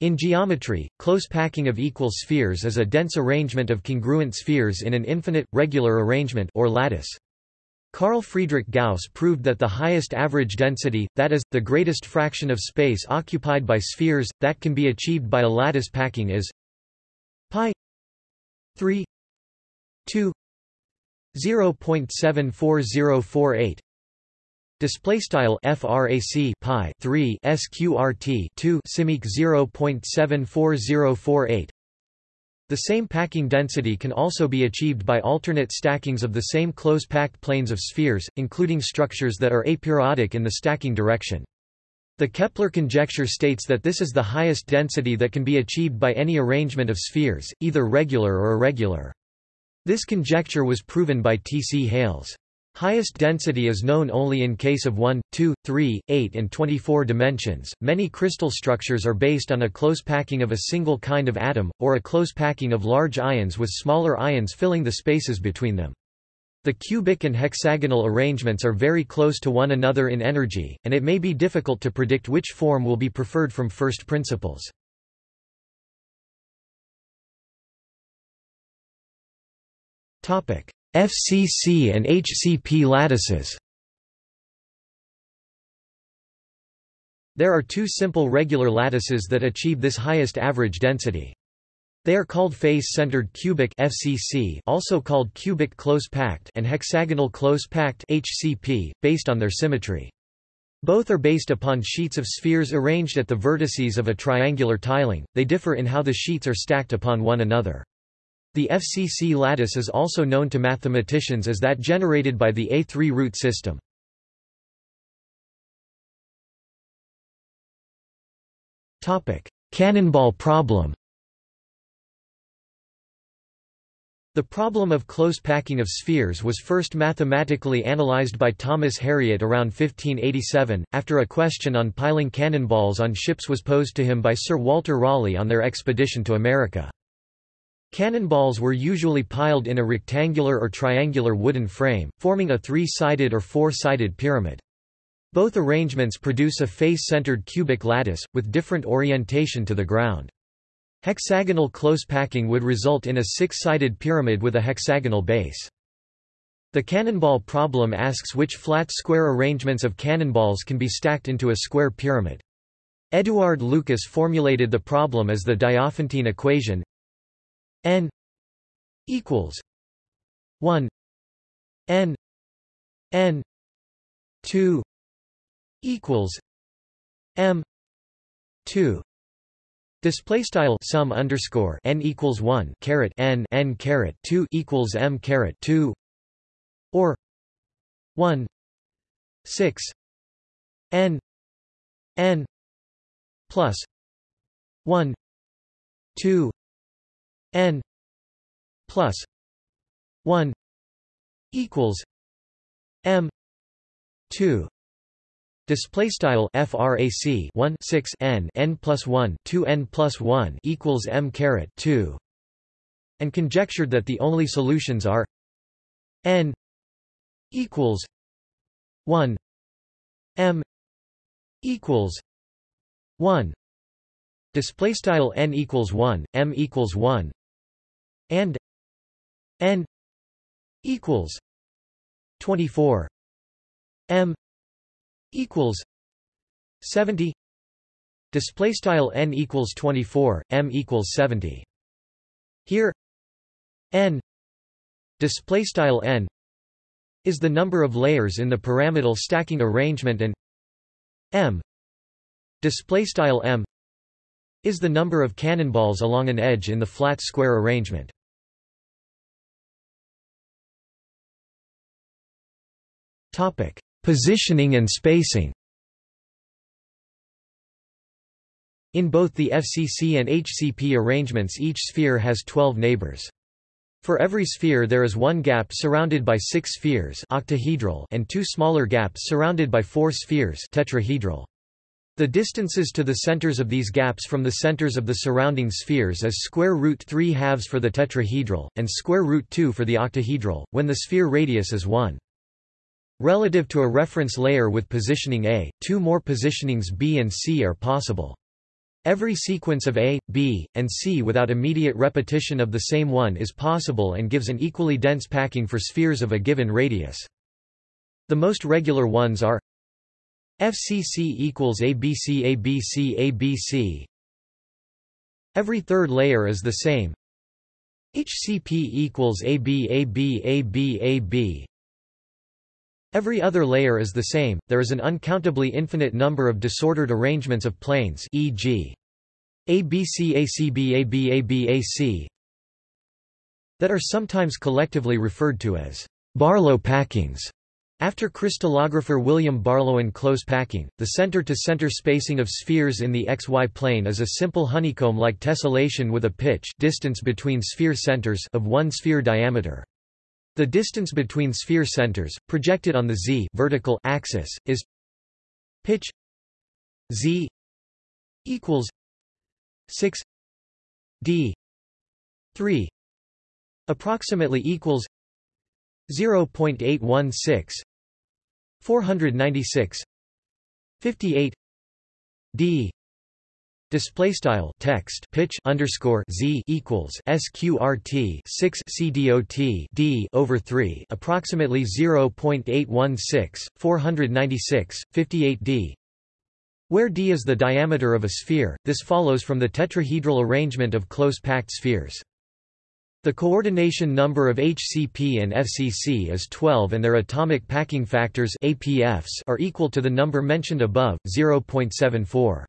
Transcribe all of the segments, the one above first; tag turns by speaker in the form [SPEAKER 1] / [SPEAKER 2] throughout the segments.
[SPEAKER 1] In geometry, close packing of equal spheres is a dense arrangement of congruent spheres in an infinite, regular arrangement or lattice. Carl Friedrich Gauss proved that the highest average density, that is, the greatest fraction of space occupied by spheres, that can be achieved by a lattice packing is pi 3 2 0.74048 Display style frac pi 3 sqrt 2 simic 0.74048 the same packing density can also be achieved by alternate stackings of the same close-packed planes of spheres, including structures that are aperiodic in the stacking direction. The Kepler conjecture states that this is the highest density that can be achieved by any arrangement of spheres, either regular or irregular. This conjecture was proven by T. C. Hales. Highest density is known only in case of 1, 2, 3, 8 and 24 dimensions. Many crystal structures are based on a close packing of a single kind of atom, or a close packing of large ions with smaller ions filling the spaces between them. The cubic and hexagonal arrangements are very close to one another in energy, and it may be difficult to predict which form will be preferred from first principles. FCC and HCP lattices There are two simple regular lattices that achieve this highest average density. They are called face-centered cubic FCC, also called cubic close-packed, and hexagonal close-packed HCP, based on their symmetry. Both are based upon sheets of spheres arranged at the vertices of a triangular tiling. They differ in how the sheets are stacked upon one another. The FCC lattice is also known to mathematicians as that generated by the A3 root system. Cannonball problem The problem of close packing of spheres was first mathematically analyzed by Thomas Harriot around 1587, after a question on piling cannonballs on ships was posed to him by Sir Walter Raleigh on their expedition to America. Cannonballs were usually piled in a rectangular or triangular wooden frame, forming a three-sided or four-sided pyramid. Both arrangements produce a face-centered cubic lattice, with different orientation to the ground. Hexagonal close packing would result in a six-sided pyramid with a hexagonal base. The cannonball problem asks which flat square arrangements of cannonballs can be stacked into a square pyramid. Eduard Lucas formulated the problem as the Diophantine equation n equals 1 n n 2 equals m 2 Display style sum underscore n equals one caret n n caret two equals m caret two or one six n n plus one two n plus 1 equals m 2 Display style frac 1 6 n n plus 1 2 n plus 1 equals m caret 2, and conjectured that the only solutions are n equals 1 m equals 1 display style n equals 1 m equals 1 and n equals 24 m equals 70 display style n equals 24 m equals 70 here n display style n is the number of layers in the pyramidal stacking arrangement and m display style m is the number of cannonballs along an edge in the flat square arrangement Positioning and spacing. In both the FCC and HCP arrangements each sphere has 12 neighbors. For every sphere there is one gap surrounded by six spheres octahedral and two smaller gaps surrounded by four spheres tetrahedral. The distances to the centers of these gaps from the centers of the surrounding spheres is square root 3 halves for the tetrahedral, and square root 2 for the octahedral, when the sphere radius is 1. Relative to a reference layer with positioning A, two more positionings B and C are possible. Every sequence of A, B, and C without immediate repetition of the same one is possible and gives an equally dense packing for spheres of a given radius. The most regular ones are FCC equals ABC ABC ABC Every third layer is the same HCP equals AB AB AB AB Every other layer is the same, there is an uncountably infinite number of disordered arrangements of planes e.g. ABCACBABABAC that are sometimes collectively referred to as Barlow packings. After crystallographer William Barlow and close packing, the center-to-center -center spacing of spheres in the xy plane is a simple honeycomb-like tessellation with a pitch distance between sphere centers of one sphere diameter. The distance between sphere centers, projected on the z vertical axis, is pitch z equals 6 d 3 approximately equals 0.816 496 58 d Display style text pitch underscore z equals sqrt six cdot d over three approximately zero point eight one six four hundred ninety six fifty eight d. Where d is the diameter of a sphere, this follows from the tetrahedral arrangement of close-packed spheres. The coordination number of HCP and FCC is 12 and their atomic packing factors APFs are equal to the number mentioned above, 0.74.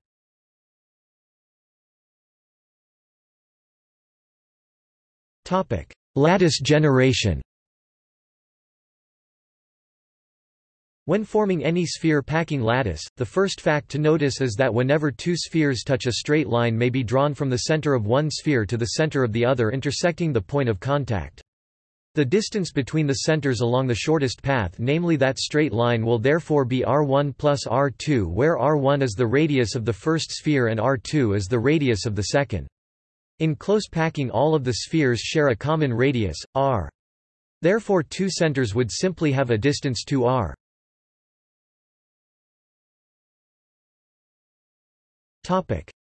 [SPEAKER 1] Lattice generation When forming any sphere-packing lattice, the first fact to notice is that whenever two spheres touch a straight line may be drawn from the center of one sphere to the center of the other intersecting the point of contact. The distance between the centers along the shortest path namely that straight line will therefore be r1 plus r2 where r1 is the radius of the first sphere and r2 is the radius of the second. In close packing all of the spheres share a common radius, r. Therefore two centers would simply have a distance 2r.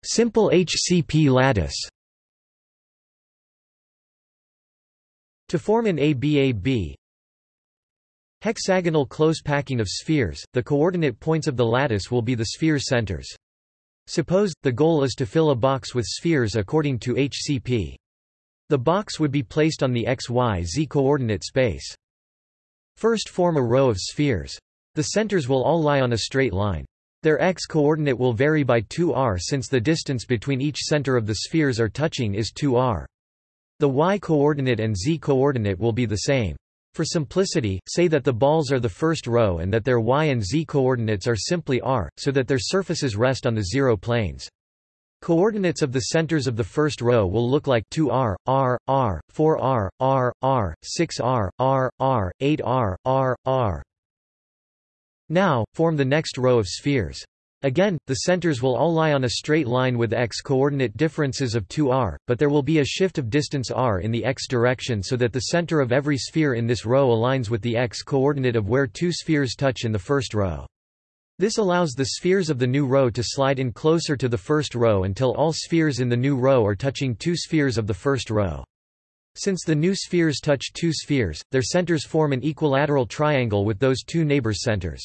[SPEAKER 1] Simple HCP lattice To form an ABAB hexagonal close packing of spheres, the coordinate points of the lattice will be the sphere centers. Suppose, the goal is to fill a box with spheres according to HCP. The box would be placed on the xy-z coordinate space. First form a row of spheres. The centers will all lie on a straight line. Their x-coordinate will vary by 2r since the distance between each center of the spheres are touching is 2r. The y-coordinate and z-coordinate will be the same. For simplicity, say that the balls are the first row and that their y and z coordinates are simply r, so that their surfaces rest on the zero planes. Coordinates of the centers of the first row will look like 2r, r, r, 4r, r, r, 6r, r, r, 8r, r, r. Now, form the next row of spheres. Again, the centers will all lie on a straight line with x-coordinate differences of 2r, but there will be a shift of distance r in the x direction so that the center of every sphere in this row aligns with the x-coordinate of where two spheres touch in the first row. This allows the spheres of the new row to slide in closer to the first row until all spheres in the new row are touching two spheres of the first row. Since the new spheres touch two spheres, their centers form an equilateral triangle with those two neighbors' centers.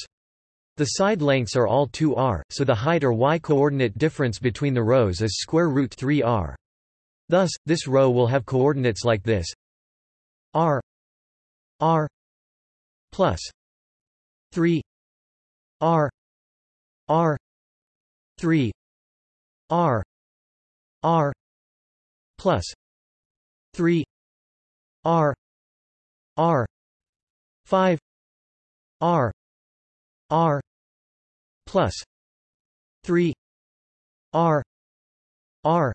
[SPEAKER 1] The side lengths are all 2r, so the height or y-coordinate difference between the rows is square root 3r. Thus, this row will have coordinates like this r r plus 3 r r 3 r r plus 3 r r 5 r R plus three R R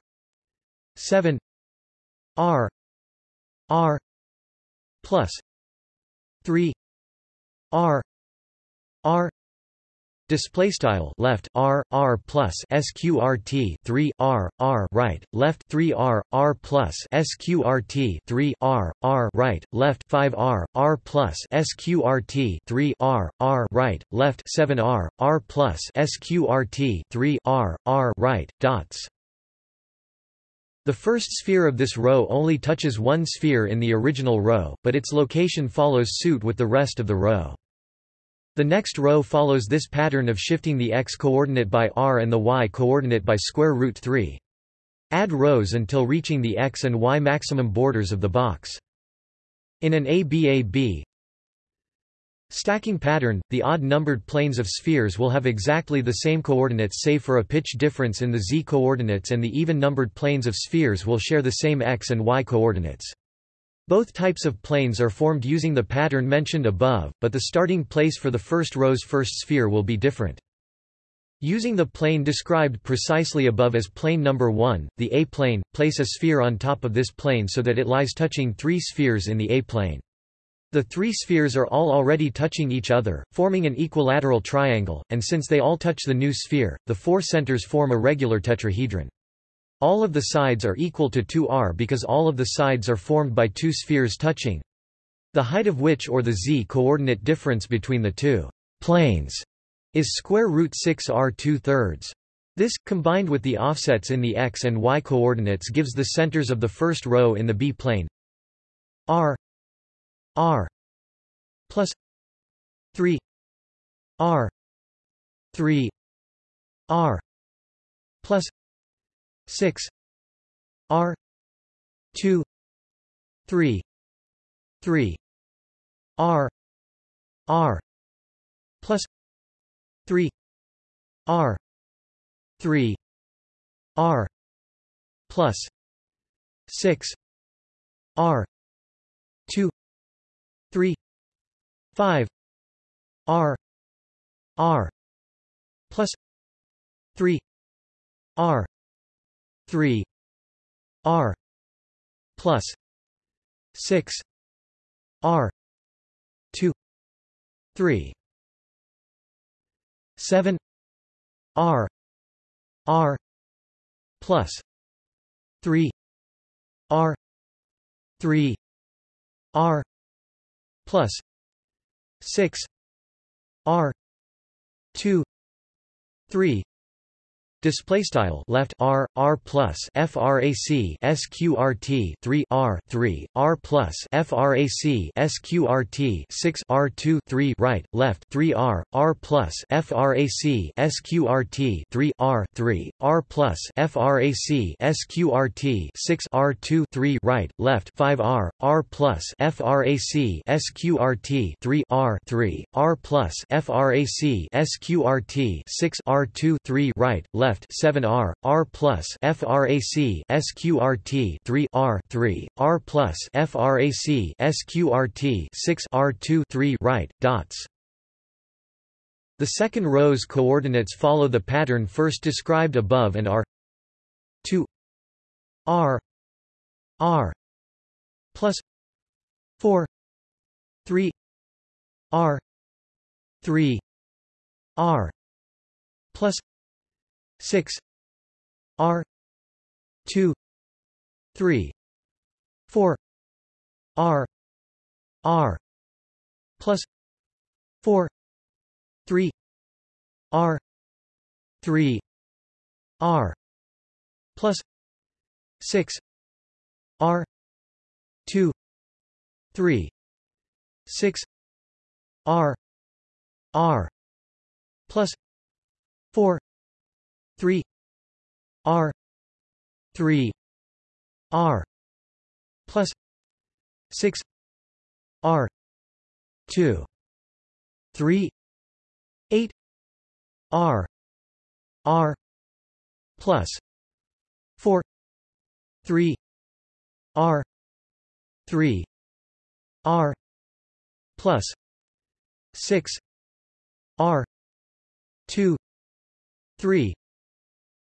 [SPEAKER 1] seven R R plus three R R Display style left r r plus sqrt 3 r r right left 3 r r plus sqrt 3 r r right left 5 r r plus sqrt 3 r r right left 7 r r plus sqrt 3 r r right dots The first sphere of this row only touches one sphere in the original row, but its location follows suit with the rest of the row. The next row follows this pattern of shifting the x-coordinate by r and the y-coordinate by square root 3. Add rows until reaching the x and y maximum borders of the box. In an ABAB stacking pattern, the odd-numbered planes of spheres will have exactly the same coordinates save for a pitch difference in the z-coordinates and the even-numbered planes of spheres will share the same x and y coordinates. Both types of planes are formed using the pattern mentioned above, but the starting place for the first row's first sphere will be different. Using the plane described precisely above as plane number 1, the A-plane, place a sphere on top of this plane so that it lies touching three spheres in the A-plane. The three spheres are all already touching each other, forming an equilateral triangle, and since they all touch the new sphere, the four centers form a regular tetrahedron. All of the sides are equal to 2r because all of the sides are formed by two spheres touching. The height of which or the z-coordinate difference between the two planes is square root 6 r 2 thirds. This, combined with the offsets in the x and y coordinates gives the centers of the first row in the b-plane r r plus 3 r 3 r plus 6 r 2 3 3 r r plus 3 r 3 r plus 6 r 2 3 5 r r plus 3 r 3 r plus 6 r 2 3 7 r r plus 3 r 3 r plus 6 r 2 3 Display style left r r plus frac sqrt 3 r 3 r plus frac sqrt 6 r 2 3 right left 3 r r plus frac sqrt 3 r 3 r plus frac sqrt 6 r 2 3 right left 5 r r plus frac sqrt 3 r 3 r plus frac sqrt 6 r 2 3 right left left 7R, R plus FRAC SQRT 3 R 3, R plus FRAC SQRT 6 R 2 3 right, dots. The second row's coordinates follow the pattern first described above and are 2 R R plus 4 3 R 3 R plus 6 r 2 3 4 r r plus 4 3 r 3 r plus 6 r 2 3 6 r r plus 4 3 r 3 r plus 6 r 2 3 8 r r plus 4 3 r 3 r plus 6 r 2 3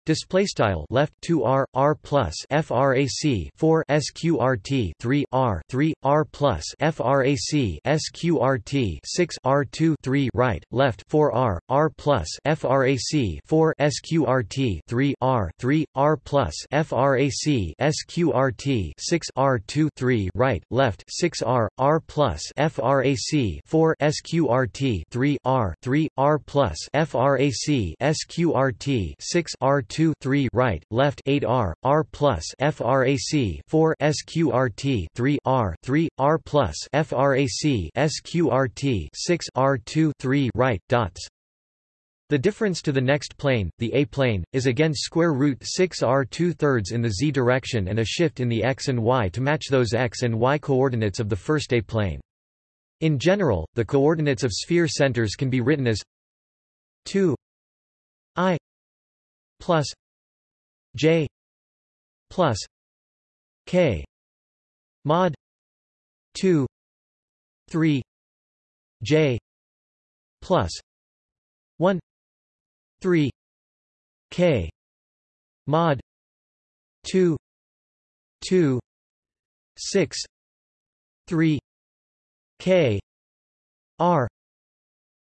[SPEAKER 1] Display style left 2 r r plus frac 4 sqrt 3 r 3 r plus frac sqrt 6 r 2 3 right left 4 r r plus frac 4 sqrt 3 r 3 r plus frac sqrt 6 r 2 3 right left 6 r r plus frac 4 sqrt 3 r 3 r plus frac sqrt 6 r 2 3 right, left 8 R, R plus frac 4 sqrt 3 R 3 R plus frac sqrt 6 R 2 3 right dots. The difference to the next plane, the A-plane, is again square root 6 r 2 thirds in the z direction and a shift in the x and y to match those x and y coordinates of the first A-plane. In general, the coordinates of sphere centers can be written as 2 i plus j plus k mod 2 3 j plus 1 3 k mod 2 2 6 3 k r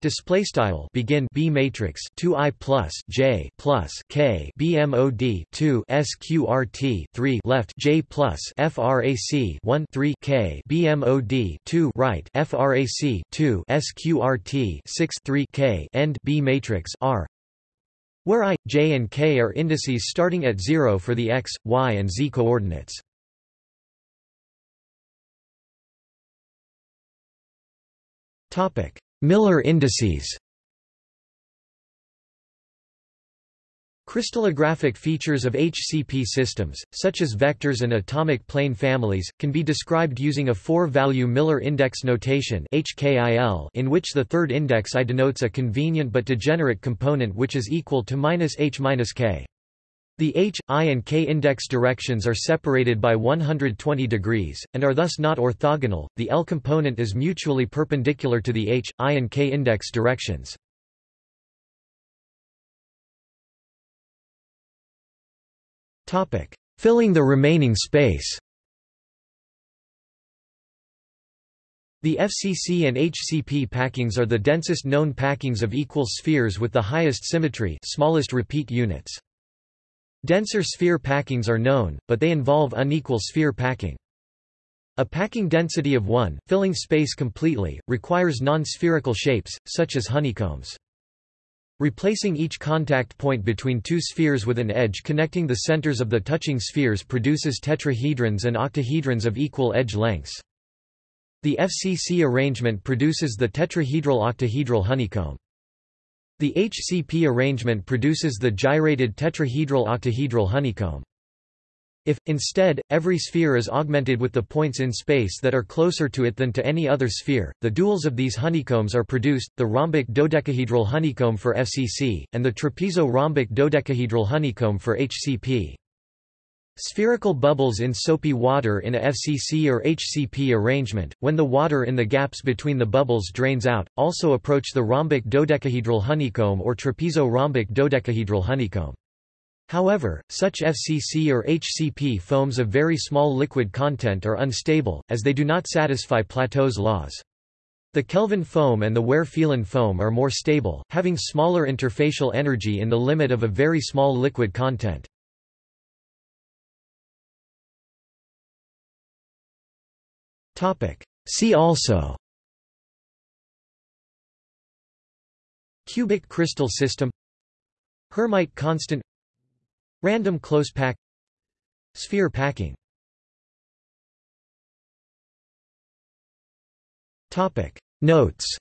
[SPEAKER 1] Display style begin B matrix 2 I plus J plus K BMOD 2 SQRT 3 left J plus FRAC 1 3 K BMOD 2 right FRAC 2 SQRT 6 3 K end B matrix R where i, j and k are indices starting at 0 for the x, y and z coordinates. Miller indices Crystallographic features of HCP systems, such as vectors and atomic plane families, can be described using a four-value Miller index notation in which the third index I denotes a convenient but degenerate component which is equal to minus h minus k. The h, i and k index directions are separated by 120 degrees, and are thus not orthogonal. The L component is mutually perpendicular to the h, i and k index directions. Filling the remaining space The FCC and HCP packings are the densest known packings of equal spheres with the highest symmetry smallest repeat units. Denser sphere packings are known, but they involve unequal sphere packing. A packing density of 1, filling space completely, requires non-spherical shapes, such as honeycombs. Replacing each contact point between two spheres with an edge connecting the centers of the touching spheres produces tetrahedrons and octahedrons of equal edge lengths. The FCC arrangement produces the tetrahedral-octahedral honeycomb. The HCP arrangement produces the gyrated tetrahedral-octahedral honeycomb. If, instead, every sphere is augmented with the points in space that are closer to it than to any other sphere, the duals of these honeycombs are produced, the rhombic dodecahedral honeycomb for FCC, and the trapezo-rhombic dodecahedral honeycomb for HCP. Spherical bubbles in soapy water in a FCC or HCP arrangement, when the water in the gaps between the bubbles drains out, also approach the rhombic dodecahedral honeycomb or trapezo-rhombic dodecahedral honeycomb. However, such FCC or HCP foams of very small liquid content are unstable, as they do not satisfy Plateau's laws. The Kelvin foam and the Weaire-Phelan foam are more stable, having smaller interfacial energy in the limit of a very small liquid content. See also. Cubic crystal system. Hermite constant. Random close pack. Sphere packing. Notes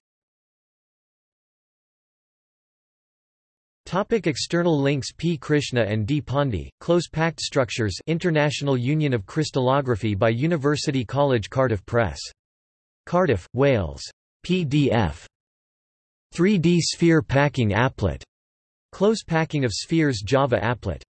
[SPEAKER 1] Topic external links P. Krishna and D. Pandey, Close-Packed Structures International Union of Crystallography by University College Cardiff Press. Cardiff, Wales. PDF. 3D Sphere Packing Applet. Close Packing of Spheres Java Applet.